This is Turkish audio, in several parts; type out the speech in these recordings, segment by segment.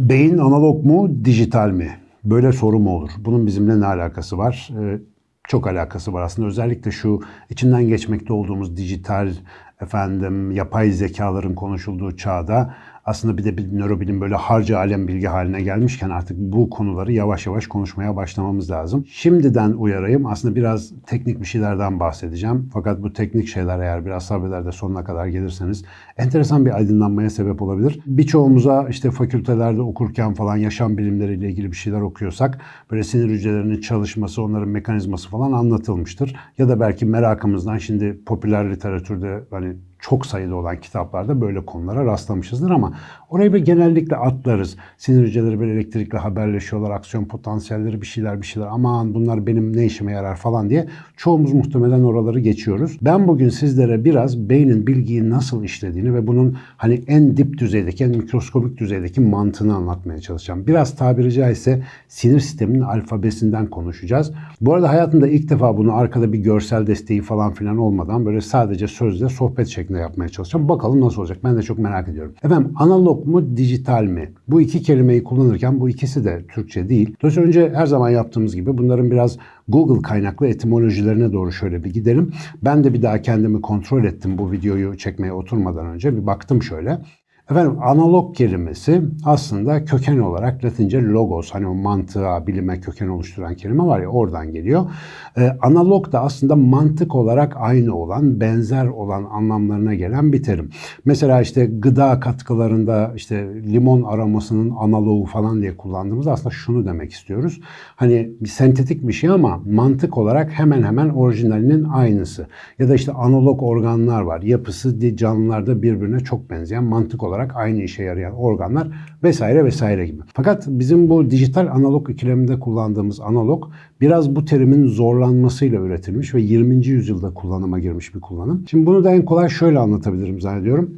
Beyin analog mu, dijital mi? Böyle soru mu olur? Bunun bizimle ne alakası var? Ee, çok alakası var aslında. Özellikle şu içinden geçmekte olduğumuz dijital, efendim yapay zekaların konuşulduğu çağda aslında bir de bir nörobilim böyle harca alem bilgi haline gelmişken artık bu konuları yavaş yavaş konuşmaya başlamamız lazım. Şimdiden uyarayım aslında biraz teknik bir şeylerden bahsedeceğim. Fakat bu teknik şeyler eğer biraz sabreder de sonuna kadar gelirseniz enteresan bir aydınlanmaya sebep olabilir. Birçoğumuza işte fakültelerde okurken falan yaşam bilimleriyle ilgili bir şeyler okuyorsak böyle sinir hücrelerinin çalışması, onların mekanizması falan anlatılmıştır. Ya da belki merakımızdan şimdi popüler literatürde hani çok sayıda olan kitaplarda böyle konulara rastlamışızdır ama orayı bir genellikle atlarız. Sinir hücreleri böyle elektrikle haberleşiyorlar, aksiyon potansiyelleri bir şeyler bir şeyler aman bunlar benim ne işime yarar falan diye çoğumuz muhtemelen oraları geçiyoruz. Ben bugün sizlere biraz beynin bilgiyi nasıl işlediğini ve bunun hani en dip düzeydeki, en mikroskobik düzeydeki mantığını anlatmaya çalışacağım. Biraz tabiri caizse sinir sisteminin alfabesinden konuşacağız. Bu arada hayatımda ilk defa bunu arkada bir görsel desteği falan filan olmadan böyle sadece sözle sohbet şeklinde yapmaya çalışacağım. Bakalım nasıl olacak ben de çok merak ediyorum. Efendim analog mu dijital mi? Bu iki kelimeyi kullanırken bu ikisi de Türkçe değil. Dolayısıyla önce her zaman yaptığımız gibi bunların biraz Google kaynaklı etimolojilerine doğru şöyle bir gidelim. Ben de bir daha kendimi kontrol ettim bu videoyu çekmeye oturmadan önce. Bir baktım şöyle. Efendim analog kelimesi aslında köken olarak Latince logos hani o mantığa, bilime köken oluşturan kelime var ya oradan geliyor. Ee, analog da aslında mantık olarak aynı olan, benzer olan anlamlarına gelen bir terim. Mesela işte gıda katkılarında işte limon aromasının analogu falan diye kullandığımızda aslında şunu demek istiyoruz. Hani bir sentetik bir şey ama mantık olarak hemen hemen orijinalinin aynısı. Ya da işte analog organlar var. Yapısı canlılarda birbirine çok benzeyen mantık olarak olarak aynı işe yarayan organlar vesaire vesaire gibi. Fakat bizim bu dijital analog ikileminde kullandığımız analog biraz bu terimin zorlanmasıyla üretilmiş ve 20. yüzyılda kullanıma girmiş bir kullanım. Şimdi bunu da en kolay şöyle anlatabilirim zannediyorum.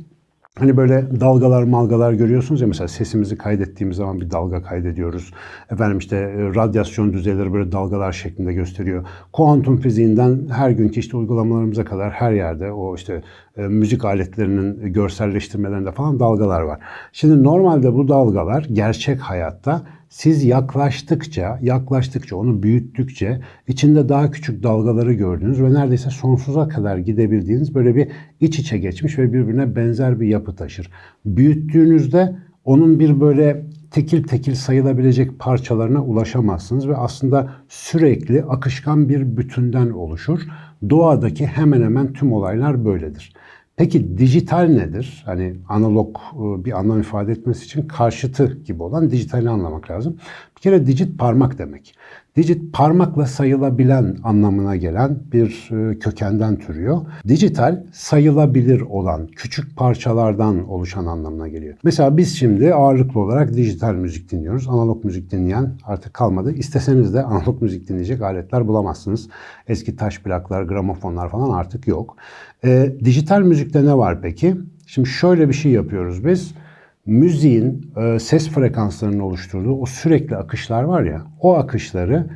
Hani böyle dalgalar malgalar görüyorsunuz ya mesela sesimizi kaydettiğimiz zaman bir dalga kaydediyoruz. Efendim işte e, radyasyon düzeyleri böyle dalgalar şeklinde gösteriyor. Kuantum fiziğinden her günkü işte uygulamalarımıza kadar her yerde o işte e, müzik aletlerinin görselleştirmelerinde falan dalgalar var. Şimdi normalde bu dalgalar gerçek hayatta siz yaklaştıkça, yaklaştıkça, onu büyüttükçe içinde daha küçük dalgaları gördüğünüz ve neredeyse sonsuza kadar gidebildiğiniz böyle bir iç içe geçmiş ve birbirine benzer bir yapı taşır. Büyüttüğünüzde onun bir böyle tekil tekil sayılabilecek parçalarına ulaşamazsınız ve aslında sürekli akışkan bir bütünden oluşur. Doğadaki hemen hemen tüm olaylar böyledir. Peki dijital nedir? Hani analog e, bir anlam ifade etmesi için karşıtı gibi olan dijitali anlamak lazım. Bir kere digit parmak demek. Digit parmakla sayılabilen anlamına gelen bir e, kökenden türüyor. Dijital sayılabilir olan küçük parçalardan oluşan anlamına geliyor. Mesela biz şimdi ağırlıklı olarak dijital müzik dinliyoruz. Analog müzik dinleyen artık kalmadı. İsteseniz de analog müzik dinleyecek aletler bulamazsınız. Eski taş plaklar, gramofonlar falan artık yok. E, dijital müzikte ne var peki? Şimdi şöyle bir şey yapıyoruz biz müziğin e, ses frekanslarının oluşturduğu o sürekli akışlar var ya, o akışları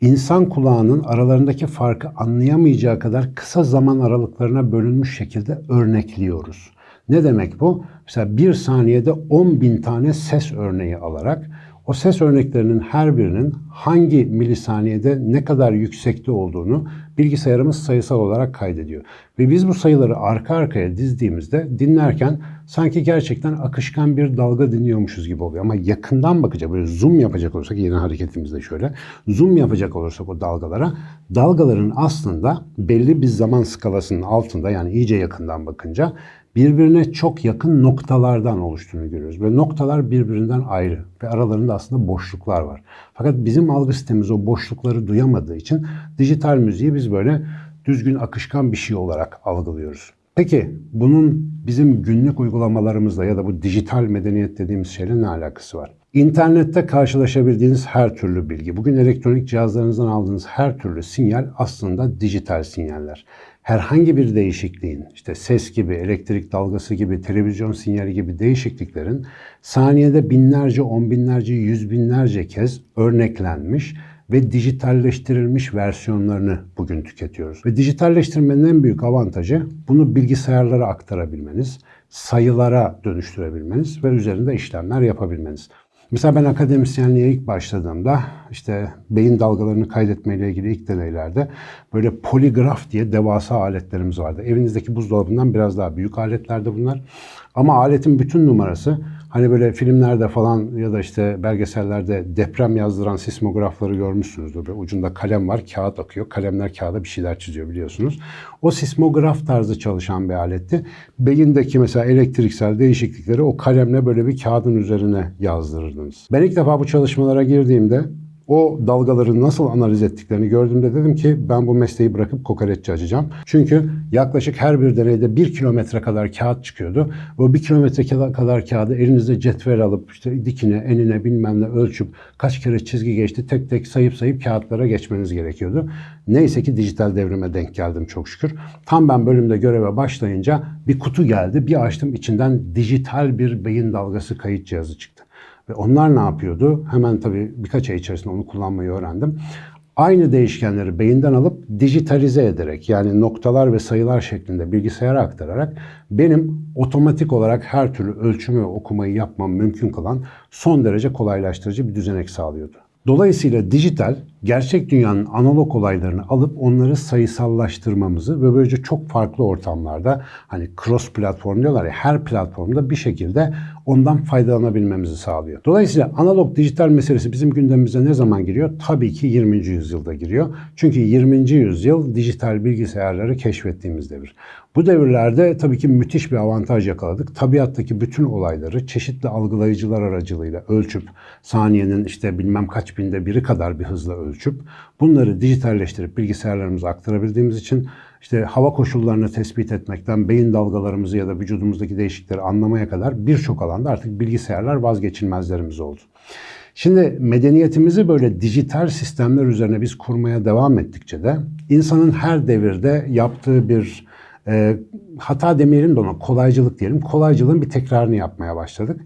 insan kulağının aralarındaki farkı anlayamayacağı kadar kısa zaman aralıklarına bölünmüş şekilde örnekliyoruz. Ne demek bu? Mesela bir saniyede 10 bin tane ses örneği alarak o ses örneklerinin her birinin hangi milisaniyede ne kadar yüksekte olduğunu bilgisayarımız sayısal olarak kaydediyor. Ve biz bu sayıları arka arkaya dizdiğimizde dinlerken sanki gerçekten akışkan bir dalga dinliyormuşuz gibi oluyor. Ama yakından bakacak, böyle zoom yapacak olursak, yeni hareketimizde şöyle, zoom yapacak olursak o dalgalara, dalgaların aslında belli bir zaman skalasının altında yani iyice yakından bakınca birbirine çok yakın noktalardan oluştuğunu görüyoruz. Ve noktalar birbirinden ayrı ve aralarında aslında boşluklar var. Fakat bizim algı sistemimiz o boşlukları duyamadığı için dijital müziği biz böyle düzgün akışkan bir şey olarak algılıyoruz. Peki bunun bizim günlük uygulamalarımızla ya da bu dijital medeniyet dediğimiz şeyle ne alakası var? İnternette karşılaşabildiğiniz her türlü bilgi, bugün elektronik cihazlarınızdan aldığınız her türlü sinyal aslında dijital sinyaller. herhangi bir değişikliğin, işte ses gibi, elektrik dalgası gibi, televizyon sinyali gibi değişikliklerin saniyede binlerce, on binlerce, yüz binlerce kez örneklenmiş ve dijitalleştirilmiş versiyonlarını bugün tüketiyoruz. Ve dijitalleştirmenin en büyük avantajı bunu bilgisayarlara aktarabilmeniz, sayılara dönüştürebilmeniz ve üzerinde işlemler yapabilmeniz. Mesela ben akademisyenliğe ilk başladığımda işte beyin dalgalarını kaydetmeyle ilgili ilk deneylerde böyle poligraf diye devasa aletlerimiz vardı. Evinizdeki buzdolabından biraz daha büyük aletlerdi bunlar. Ama aletin bütün numarası hani böyle filmlerde falan ya da işte belgesellerde deprem yazdıran sismografları görmüşsünüzdür. Böyle ucunda kalem var, kağıt akıyor. Kalemler kağıda bir şeyler çiziyor biliyorsunuz. O sismograf tarzı çalışan bir aletti. Beyindeki mesela elektriksel değişiklikleri o kalemle böyle bir kağıdın üzerine yazdırırdınız. Ben ilk defa bu çalışmalara girdiğimde o dalgaları nasıl analiz ettiklerini gördüğümde dedim ki ben bu mesleği bırakıp kokoreççi açacağım. Çünkü yaklaşık her bir deneyde bir kilometre kadar kağıt çıkıyordu. O bir kilometre kadar kağıdı elinizde cetvel alıp işte dikine, enine bilmem ne ölçüp kaç kere çizgi geçti tek tek sayıp sayıp kağıtlara geçmeniz gerekiyordu. Neyse ki dijital devrime denk geldim çok şükür. Tam ben bölümde göreve başlayınca bir kutu geldi. Bir açtım içinden dijital bir beyin dalgası kayıt cihazı çıktı. Ve onlar ne yapıyordu? Hemen tabii birkaç ay içerisinde onu kullanmayı öğrendim. Aynı değişkenleri beyinden alıp dijitalize ederek yani noktalar ve sayılar şeklinde bilgisayara aktararak benim otomatik olarak her türlü ölçümü ve okumayı yapmam mümkün kılan son derece kolaylaştırıcı bir düzenek sağlıyordu. Dolayısıyla dijital gerçek dünyanın analog olaylarını alıp onları sayısallaştırmamızı ve böylece çok farklı ortamlarda hani cross platform diyorlar ya her platformda bir şekilde ondan faydalanabilmemizi sağlıyor. Dolayısıyla analog dijital meselesi bizim gündemimize ne zaman giriyor? Tabii ki 20. yüzyılda giriyor. Çünkü 20. yüzyıl dijital bilgisayarları keşfettiğimiz devir. Bu devirlerde tabii ki müthiş bir avantaj yakaladık. Tabiattaki bütün olayları çeşitli algılayıcılar aracılığıyla ölçüp saniyenin işte bilmem kaç binde biri kadar bir hızla ölçüp bunları dijitalleştirip bilgisayarlarımıza aktarabildiğimiz için işte hava koşullarını tespit etmekten beyin dalgalarımızı ya da vücudumuzdaki değişiklikleri anlamaya kadar birçok alanda artık bilgisayarlar vazgeçilmezlerimiz oldu. Şimdi medeniyetimizi böyle dijital sistemler üzerine biz kurmaya devam ettikçe de insanın her devirde yaptığı bir e, hata demeyelim de ona kolaycılık diyelim. Kolaycılığın bir tekrarını yapmaya başladık.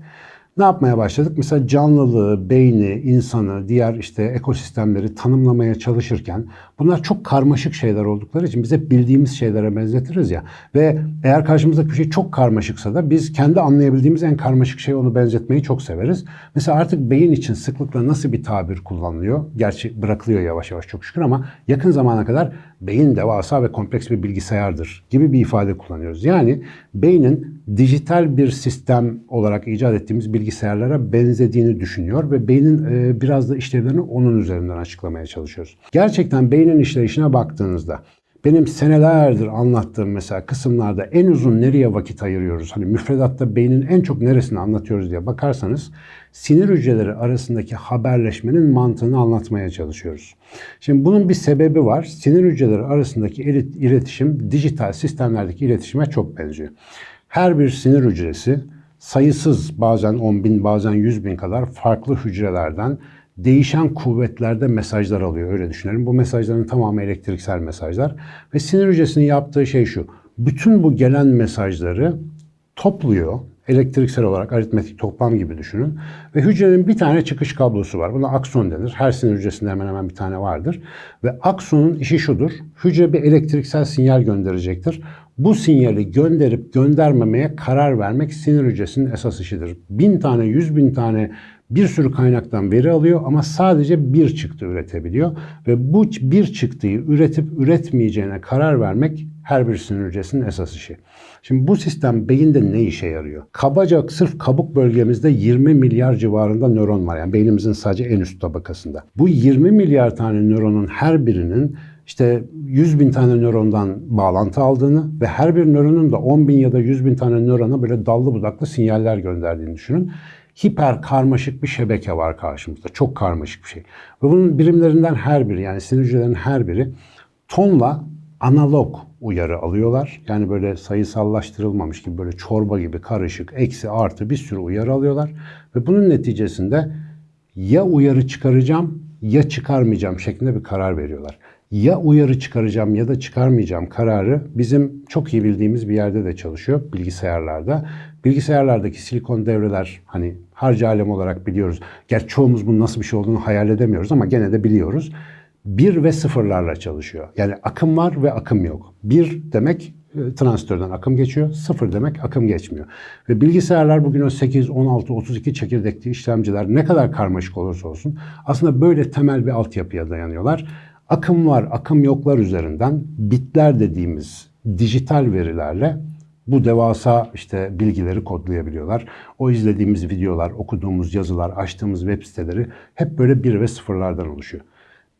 Ne yapmaya başladık? Mesela canlılığı, beyni, insanı, diğer işte ekosistemleri tanımlamaya çalışırken bunlar çok karmaşık şeyler oldukları için biz hep bildiğimiz şeylere benzetiriz ya. Ve eğer karşımızdaki bir şey çok karmaşıksa da biz kendi anlayabildiğimiz en karmaşık şeyi onu benzetmeyi çok severiz. Mesela artık beyin için sıklıkla nasıl bir tabir kullanılıyor? Gerçi bırakılıyor yavaş yavaş çok şükür ama yakın zamana kadar beyin devasa ve kompleks bir bilgisayardır gibi bir ifade kullanıyoruz. Yani beynin dijital bir sistem olarak icat ettiğimiz bilgisayarlara benzediğini düşünüyor ve beynin e, biraz da işlevlerini onun üzerinden açıklamaya çalışıyoruz. Gerçekten beynin işleyişine baktığınızda benim senelerdir anlattığım mesela kısımlarda en uzun nereye vakit ayırıyoruz? Hani müfredatta beynin en çok neresini anlatıyoruz diye bakarsanız sinir hücreleri arasındaki haberleşmenin mantığını anlatmaya çalışıyoruz. Şimdi bunun bir sebebi var. Sinir hücreleri arasındaki iletişim dijital sistemlerdeki iletişime çok benziyor. Her bir sinir hücresi sayısız bazen 10 bin bazen 100 bin kadar farklı hücrelerden değişen kuvvetlerde mesajlar alıyor öyle düşünelim. Bu mesajların tamamı elektriksel mesajlar ve sinir hücresinin yaptığı şey şu. Bütün bu gelen mesajları topluyor elektriksel olarak aritmetik toplam gibi düşünün. Ve hücrenin bir tane çıkış kablosu var. Buna akson denir. Her sinir hücresinde hemen hemen bir tane vardır. Ve aksonun işi şudur. Hücre bir elektriksel sinyal gönderecektir. Bu sinyali gönderip göndermemeye karar vermek sinir hücresinin esas işidir. Bin tane, yüz bin tane bir sürü kaynaktan veri alıyor ama sadece bir çıktı üretebiliyor. Ve bu bir çıktıyı üretip üretmeyeceğine karar vermek her bir sinir hücresinin esas işi. Şimdi bu sistem beyinde ne işe yarıyor? Kabaca sırf kabuk bölgemizde 20 milyar civarında nöron var. Yani beynimizin sadece en üst tabakasında. Bu 20 milyar tane nöronun her birinin işte 100 bin tane nörondan bağlantı aldığını ve her bir nöronun da 10 bin ya da 100 bin tane nörona böyle dallı budaklı sinyaller gönderdiğini düşünün hiper karmaşık bir şebeke var karşımızda. Çok karmaşık bir şey. Ve bunun birimlerinden her biri yani sinir hücrelerinin her biri tonla analog uyarı alıyorlar. Yani böyle sayısallaştırılmamış gibi böyle çorba gibi karışık, eksi, artı bir sürü uyarı alıyorlar. Ve bunun neticesinde ya uyarı çıkaracağım ya çıkarmayacağım şeklinde bir karar veriyorlar. ya uyarı çıkaracağım ya da çıkarmayacağım kararı bizim çok iyi bildiğimiz bir yerde de çalışıyor bilgisayarlarda. Bilgisayarlardaki silikon devreler hani harcı alem olarak biliyoruz. Gerçi çoğumuz bunun nasıl bir şey olduğunu hayal edemiyoruz ama gene de biliyoruz. Bir ve sıfırlarla çalışıyor. Yani akım var ve akım yok. Bir demek e, transistörden akım geçiyor. Sıfır demek akım geçmiyor. Ve bilgisayarlar bugün o 8, 16, 32 çekirdekli işlemciler ne kadar karmaşık olursa olsun aslında böyle temel bir altyapıya dayanıyorlar. Akım var, akım yoklar üzerinden bitler dediğimiz dijital verilerle bu devasa işte bilgileri kodlayabiliyorlar. O izlediğimiz videolar, okuduğumuz yazılar, açtığımız web siteleri hep böyle bir ve sıfırlardan oluşuyor.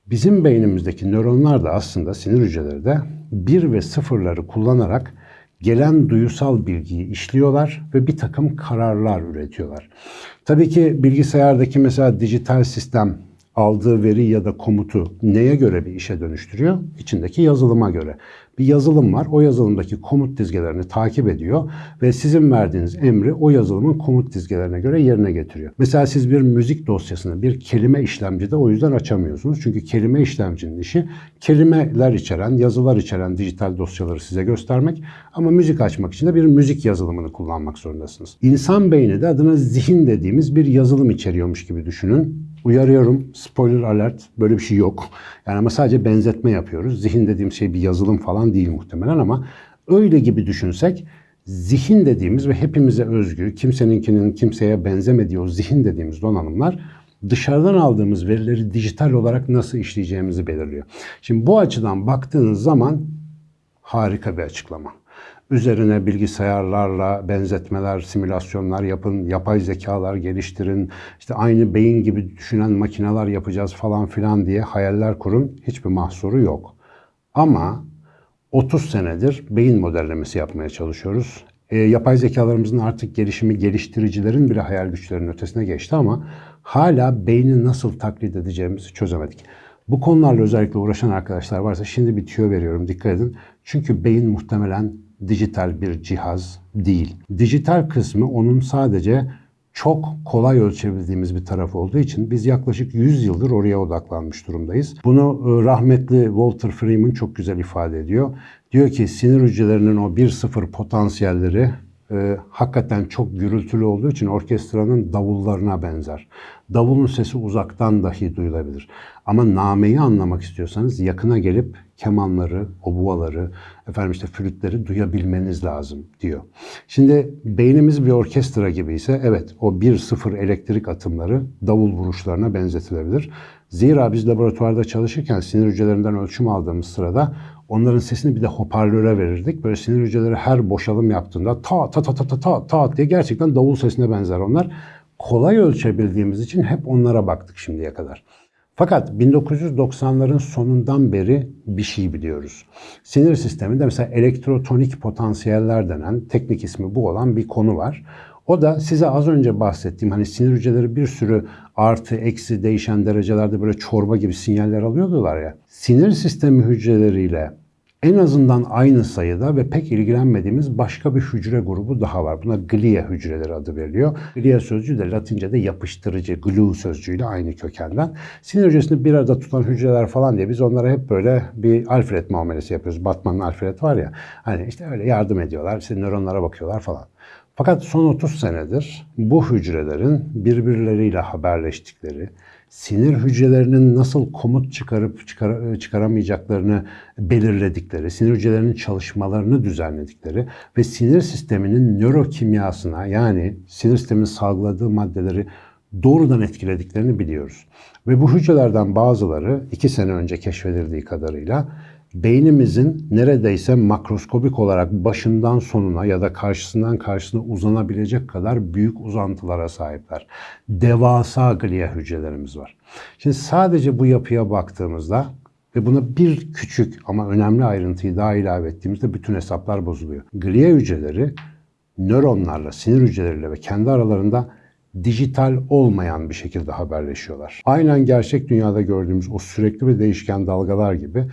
Bizim beynimizdeki nöronlar da aslında sinir hücreleri de bir ve sıfırları kullanarak gelen duyusal bilgiyi işliyorlar ve bir takım kararlar üretiyorlar. Tabii ki bilgisayardaki mesela dijital sistem aldığı veri ya da komutu neye göre bir işe dönüştürüyor? İçindeki yazılıma göre. Bir yazılım var. O yazılımdaki komut dizgelerini takip ediyor ve sizin verdiğiniz emri o yazılımın komut dizgelerine göre yerine getiriyor. Mesela siz bir müzik dosyasını bir kelime işlemcide o yüzden açamıyorsunuz. Çünkü kelime işlemcinin işi kelimeler içeren, yazılar içeren dijital dosyaları size göstermek ama müzik açmak için de bir müzik yazılımını kullanmak zorundasınız. İnsan beyni de adına zihin dediğimiz bir yazılım içeriyormuş gibi düşünün. Uyarıyorum, spoiler alert, böyle bir şey yok. Yani ama sadece benzetme yapıyoruz. Zihin dediğim şey bir yazılım falan değil muhtemelen ama öyle gibi düşünsek zihin dediğimiz ve hepimize özgü, kimseninkinin kimseye benzemediği o zihin dediğimiz donanımlar dışarıdan aldığımız verileri dijital olarak nasıl işleyeceğimizi belirliyor. Şimdi bu açıdan baktığınız zaman harika bir açıklama. Üzerine bilgisayarlarla benzetmeler, simülasyonlar yapın, yapay zekalar geliştirin, işte aynı beyin gibi düşünen makineler yapacağız falan filan diye hayaller kurun. Hiçbir mahsuru yok. Ama 30 senedir beyin modellemesi yapmaya çalışıyoruz. E, yapay zekalarımızın artık gelişimi geliştiricilerin bile hayal güçlerinin ötesine geçti ama hala beyni nasıl taklit edeceğimizi çözemedik. Bu konularla özellikle uğraşan arkadaşlar varsa şimdi bir tüyo veriyorum dikkat edin. Çünkü beyin muhtemelen dijital bir cihaz değil. Dijital kısmı onun sadece çok kolay ölçebildiğimiz bir taraf olduğu için biz yaklaşık 100 yıldır oraya odaklanmış durumdayız. Bunu e, rahmetli Walter Freeman çok güzel ifade ediyor. Diyor ki sinir hücrelerinin o 1-0 potansiyelleri e, hakikaten çok gürültülü olduğu için orkestranın davullarına benzer. Davulun sesi uzaktan dahi duyulabilir. Ama nameyi anlamak istiyorsanız yakına gelip kemanları, obuaları, efendim işte flütleri duyabilmeniz lazım diyor. Şimdi beynimiz bir orkestra gibi ise evet o 1-0 elektrik atımları davul vuruşlarına benzetilebilir. Zira biz laboratuvarda çalışırken sinir hücrelerinden ölçüm aldığımız sırada onların sesini bir de hoparlöre verirdik. Böyle sinir hücreleri her boşalım yaptığında ta ta ta ta ta ta ta diye gerçekten davul sesine benzer onlar. Kolay ölçebildiğimiz için hep onlara baktık şimdiye kadar. Fakat 1990'ların sonundan beri bir şey biliyoruz. Sinir sisteminde mesela elektrotonik potansiyeller denen teknik ismi bu olan bir konu var. O da size az önce bahsettiğim hani sinir hücreleri bir sürü artı eksi değişen derecelerde böyle çorba gibi sinyaller alıyordular ya. Sinir sistemi hücreleriyle en azından aynı sayıda ve pek ilgilenmediğimiz başka bir hücre grubu daha var. Buna glia hücreleri adı veriliyor. Glia sözcüğü de Latince'de yapıştırıcı, glue sözcüğüyle aynı kökenden. Sinir hücresini bir arada tutan hücreler falan diye biz onlara hep böyle bir Alfred muamelesi yapıyoruz. Batman'ın Alfred var ya. Hani işte öyle yardım ediyorlar, işte nöronlara bakıyorlar falan. Fakat son 30 senedir bu hücrelerin birbirleriyle haberleştikleri, sinir hücrelerinin nasıl komut çıkarıp çıkar, çıkaramayacaklarını belirledikleri, sinir hücrelerinin çalışmalarını düzenledikleri ve sinir sisteminin nörokimyasına yani sinir sisteminin salgıladığı maddeleri doğrudan etkilediklerini biliyoruz. Ve bu hücrelerden bazıları iki sene önce keşfedildiği kadarıyla beynimizin neredeyse makroskobik olarak başından sonuna ya da karşısından karşısına uzanabilecek kadar büyük uzantılara sahipler. Devasa glia hücrelerimiz var. Şimdi sadece bu yapıya baktığımızda ve buna bir küçük ama önemli ayrıntıyı daha ilave ettiğimizde bütün hesaplar bozuluyor. Glia hücreleri nöronlarla, sinir hücreleriyle ve kendi aralarında dijital olmayan bir şekilde haberleşiyorlar. Aynen gerçek dünyada gördüğümüz o sürekli ve değişken dalgalar gibi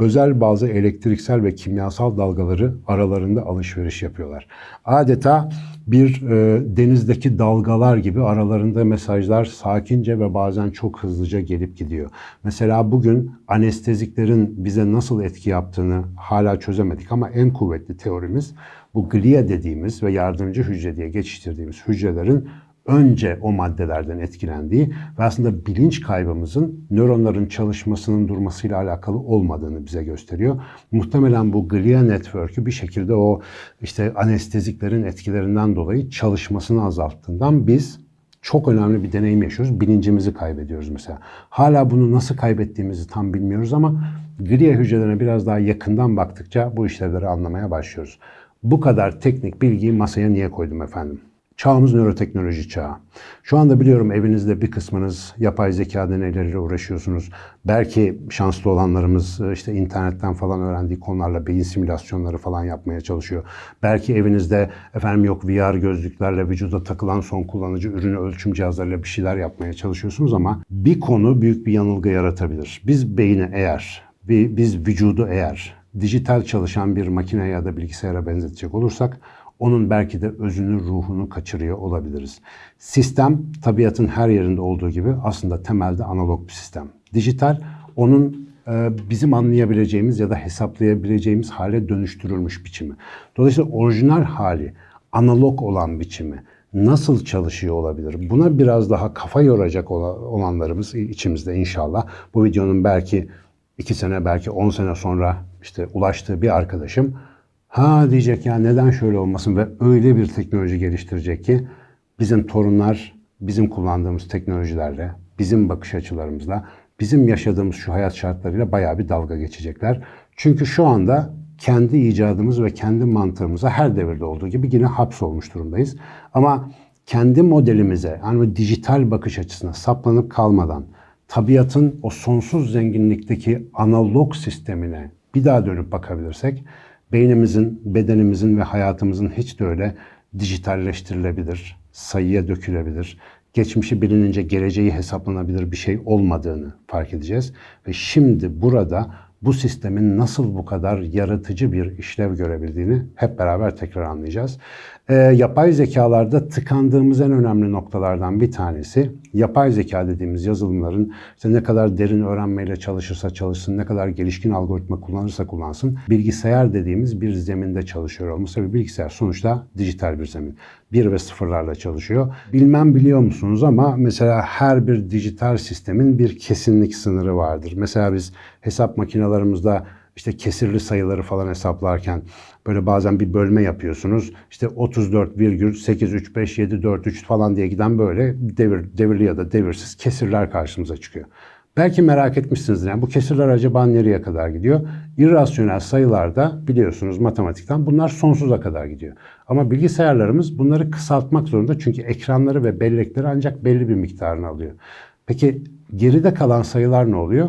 özel bazı elektriksel ve kimyasal dalgaları aralarında alışveriş yapıyorlar. Adeta bir e, denizdeki dalgalar gibi aralarında mesajlar sakince ve bazen çok hızlıca gelip gidiyor. Mesela bugün anesteziklerin bize nasıl etki yaptığını hala çözemedik ama en kuvvetli teorimiz bu glia dediğimiz ve yardımcı hücre diye geçiştirdiğimiz hücrelerin önce o maddelerden etkilendiği ve aslında bilinç kaybımızın nöronların çalışmasının durmasıyla alakalı olmadığını bize gösteriyor. Muhtemelen bu glia network'ü bir şekilde o işte anesteziklerin etkilerinden dolayı çalışmasını azalttığından biz çok önemli bir deneyim yaşıyoruz. Bilincimizi kaybediyoruz mesela. Hala bunu nasıl kaybettiğimizi tam bilmiyoruz ama glia hücrelerine biraz daha yakından baktıkça bu işlevleri anlamaya başlıyoruz. Bu kadar teknik bilgiyi masaya niye koydum efendim? Çağımız nöroteknoloji çağı. Şu anda biliyorum evinizde bir kısmınız yapay zeka deneyleriyle uğraşıyorsunuz. Belki şanslı olanlarımız e, işte internetten falan öğrendiği konularla beyin simülasyonları falan yapmaya çalışıyor. Belki evinizde efendim yok VR gözlüklerle vücuda takılan son kullanıcı ürünü ölçüm cihazlarıyla bir şeyler yapmaya çalışıyorsunuz ama bir konu büyük bir yanılgı yaratabilir. Biz beyni eğer, biz vücudu eğer dijital çalışan bir makine ya da bilgisayara benzetecek olursak onun belki de özünü, ruhunu kaçırıyor olabiliriz. Sistem tabiatın her yerinde olduğu gibi aslında temelde analog bir sistem. Dijital onun e, bizim anlayabileceğimiz ya da hesaplayabileceğimiz hale dönüştürülmüş biçimi. Dolayısıyla orijinal hali, analog olan biçimi nasıl çalışıyor olabilir? Buna biraz daha kafa yoracak olanlarımız içimizde inşallah. Bu videonun belki iki sene, belki on sene sonra işte ulaştığı bir arkadaşım Ha diyecek ya neden şöyle olmasın ve öyle bir teknoloji geliştirecek ki bizim torunlar bizim kullandığımız teknolojilerle, bizim bakış açılarımızla, bizim yaşadığımız şu hayat şartlarıyla bayağı bir dalga geçecekler. Çünkü şu anda kendi icadımız ve kendi mantığımıza her devirde olduğu gibi yine hapsolmuş durumdayız. Ama kendi modelimize, yani dijital bakış açısına saplanıp kalmadan, tabiatın o sonsuz zenginlikteki analog sistemine bir daha dönüp bakabilirsek, beynimizin, bedenimizin ve hayatımızın hiç de öyle dijitalleştirilebilir, sayıya dökülebilir, geçmişi bilinince geleceği hesaplanabilir bir şey olmadığını fark edeceğiz. Ve şimdi burada bu sistemin nasıl bu kadar yaratıcı bir işlev görebildiğini hep beraber tekrar anlayacağız. E, yapay zekalarda tıkandığımız en önemli noktalardan bir tanesi yapay zeka dediğimiz yazılımların işte ne kadar derin öğrenmeyle çalışırsa çalışsın, ne kadar gelişkin algoritma kullanırsa kullansın bilgisayar dediğimiz bir zeminde çalışıyor olması ve bilgisayar sonuçta dijital bir zemin. Bir ve sıfırlarla çalışıyor. Bilmem biliyor musunuz ama mesela her bir dijital sistemin bir kesinlik sınırı vardır. Mesela biz hesap makinalarımızda işte kesirli sayıları falan hesaplarken böyle bazen bir bölme yapıyorsunuz. İşte 34,835743 falan diye giden böyle devir, devirli ya da devirsiz kesirler karşımıza çıkıyor. Belki merak etmişsinizdir. Yani bu kesirler acaba nereye kadar gidiyor? İrrasyonel sayılarda biliyorsunuz matematikten bunlar sonsuza kadar gidiyor. Ama bilgisayarlarımız bunları kısaltmak zorunda çünkü ekranları ve bellekleri ancak belli bir miktarını alıyor. Peki geride kalan sayılar ne oluyor?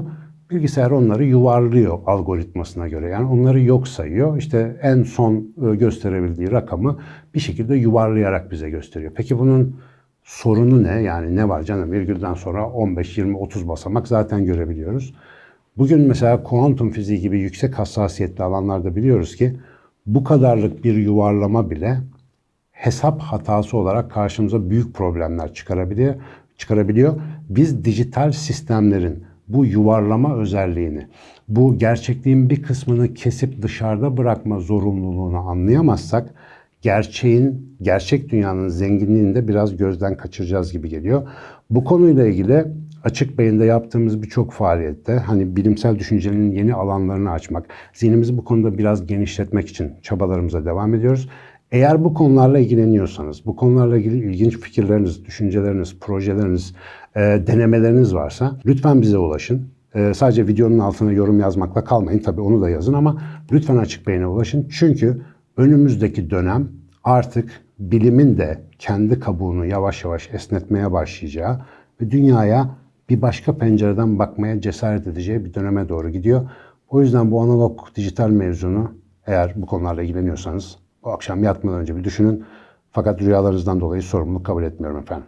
Bilgisayar onları yuvarlıyor algoritmasına göre. Yani onları yok sayıyor. İşte en son e, gösterebildiği rakamı bir şekilde yuvarlayarak bize gösteriyor. Peki bunun sorunu ne? Yani ne var canım virgülden sonra 15, 20, 30 basamak zaten görebiliyoruz. Bugün mesela kuantum fiziği gibi yüksek hassasiyetli alanlarda biliyoruz ki bu kadarlık bir yuvarlama bile hesap hatası olarak karşımıza büyük problemler çıkarabiliyor. çıkarabiliyor. Biz dijital sistemlerin bu yuvarlama özelliğini, bu gerçekliğin bir kısmını kesip dışarıda bırakma zorunluluğunu anlayamazsak gerçeğin, gerçek dünyanın zenginliğini de biraz gözden kaçıracağız gibi geliyor. Bu konuyla ilgili Açık Beyin'de yaptığımız birçok faaliyette hani bilimsel düşüncenin yeni alanlarını açmak, zihnimizi bu konuda biraz genişletmek için çabalarımıza devam ediyoruz. Eğer bu konularla ilgileniyorsanız, bu konularla ilgili ilginç fikirleriniz, düşünceleriniz, projeleriniz, e, denemeleriniz varsa lütfen bize ulaşın. E, sadece videonun altına yorum yazmakla kalmayın. Tabii onu da yazın ama lütfen Açık Beyin'e ulaşın. Çünkü önümüzdeki dönem artık bilimin de kendi kabuğunu yavaş yavaş esnetmeye başlayacağı ve dünyaya bir başka pencereden bakmaya cesaret edeceği bir döneme doğru gidiyor. O yüzden bu analog dijital mevzunu eğer bu konularla ilgileniyorsanız bu akşam yatmadan önce bir düşünün. Fakat rüyalarınızdan dolayı sorumluluk kabul etmiyorum efendim.